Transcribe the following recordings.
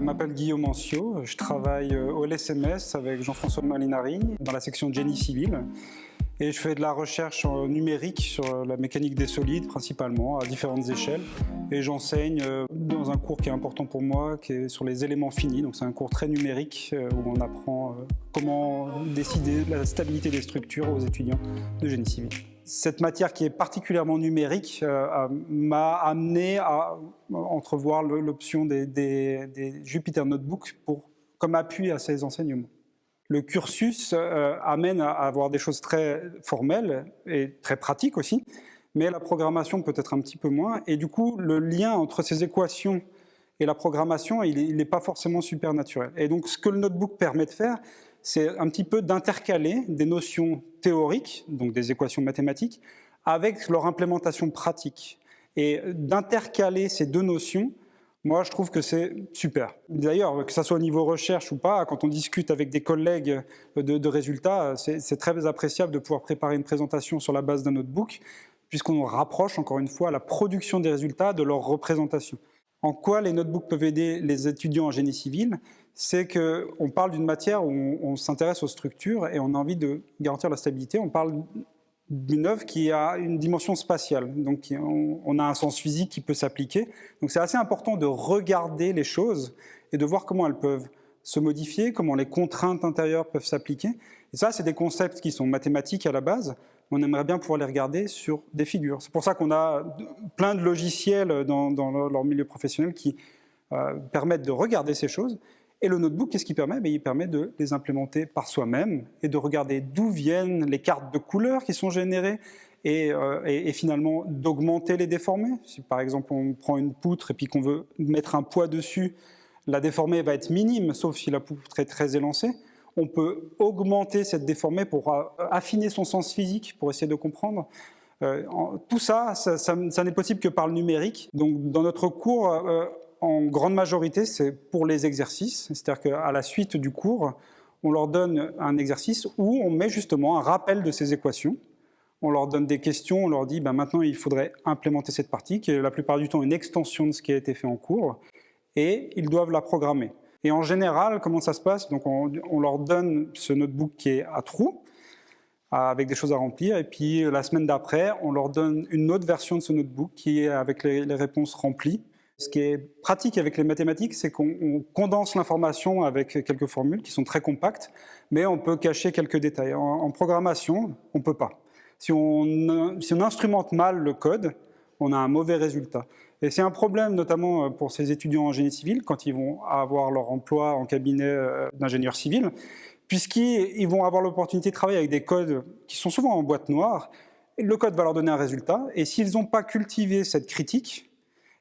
m'appelle Guillaume Ancio, je travaille euh, au LSMS avec Jean-François Malinari dans la section Génie civil et je fais de la recherche numérique sur la mécanique des solides principalement à différentes échelles et j'enseigne euh, dans un cours qui est important pour moi qui est sur les éléments finis. Donc c'est un cours très numérique euh, où on apprend comment décider de la stabilité des structures aux étudiants de génie civil cette matière qui est particulièrement numérique euh, m'a amené à entrevoir l'option des, Jupyter Notebook pour, comme appui à ces enseignements. Le cursus euh, amène à avoir des choses très formelles et très pratiques aussi, mais la programmation peut être un petit peu moins. Et du coup, le lien entre ces équations et la programmation, il n'est pas forcément super naturel. Et donc, ce que le notebook permet de faire, c'est un petit peu d'intercaler des notions théoriques, donc des équations mathématiques, avec leur implémentation pratique. Et d'intercaler ces deux notions, moi, je trouve que c'est super. D'ailleurs, que ce soit au niveau recherche ou pas, quand on discute avec des collègues de, résultats, c'est très appréciable de pouvoir préparer une présentation sur la base d'un notebook, puisqu'on rapproche, encore une fois, la production des résultats de leur représentation. En quoi les notebooks peuvent aider les étudiants en génie civil? C'est qu'on parle d'une matière où on, s'intéresse aux structures et on a envie de garantir la stabilité. On parle d'une œuvre qui a une dimension spatiale, donc on, a un sens physique qui peut s'appliquer. Donc c'est assez important de regarder les choses et de voir comment elles peuvent se modifier, comment les contraintes intérieures peuvent s'appliquer. Et ça, c'est des concepts qui sont mathématiques à la base, on aimerait bien pouvoir les regarder sur des figures. C'est pour ça qu'on a plein de logiciels dans, leur milieu professionnel qui euh, permettent de regarder ces choses et le notebook, qu'est-ce qu'il permet? Ben, Il permet de les implémenter par soi-même et de regarder d'où viennent les cartes de couleurs qui sont générées et, euh, finalement d'augmenter les déformés. Si par exemple on prend une poutre et puis qu'on veut mettre un poids dessus, la déformée va être minime, sauf si la poutre est très élancée. On peut augmenter cette déformée pour euh, affiner son sens physique, pour essayer de comprendre. Euh, tout ça, ça, n'est possible que par le numérique. Donc dans notre cours, en grande majorité, c'est pour les exercices. C'est-à-dire qu'à la suite du cours, on leur donne un exercice où on met justement un rappel de ces équations. On leur donne des questions, on leur dit ben maintenant il faudrait implémenter cette partie, qui est la plupart du temps une extension de ce qui a été fait en cours, et ils doivent la programmer. Et en général, comment ça se passe? Donc on, leur donne ce notebook qui est à trous, avec des choses à remplir, et puis la semaine d'après, on leur donne une autre version de ce notebook qui est avec les réponses remplies, ce qui est pratique avec les mathématiques, c'est qu'on condense l'information avec quelques formules qui sont très compactes, mais on peut cacher quelques détails. En, programmation, on ne peut pas. Si on instrumente mal le code, on a un mauvais résultat. Et c'est un problème notamment euh, pour ces étudiants en génie civil quand ils vont avoir leur emploi en cabinet euh, d'ingénieur civil, puisqu'ils vont avoir l'opportunité de travailler avec des codes qui sont souvent en boîte noire. Le code va leur donner un résultat, et s'ils n'ont pas cultivé cette critique,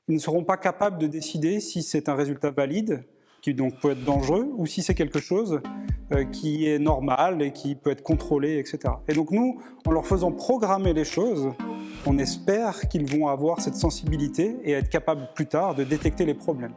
ils ne seront pas capables de décider si c'est un résultat valide, qui donc peut être dangereux, ou si c'est quelque chose euh, qui est normal et qui peut être contrôlé, etc. Et donc nous, en leur faisant programmer les choses, on espère qu'ils vont avoir cette sensibilité et être capables plus tard de détecter les problèmes.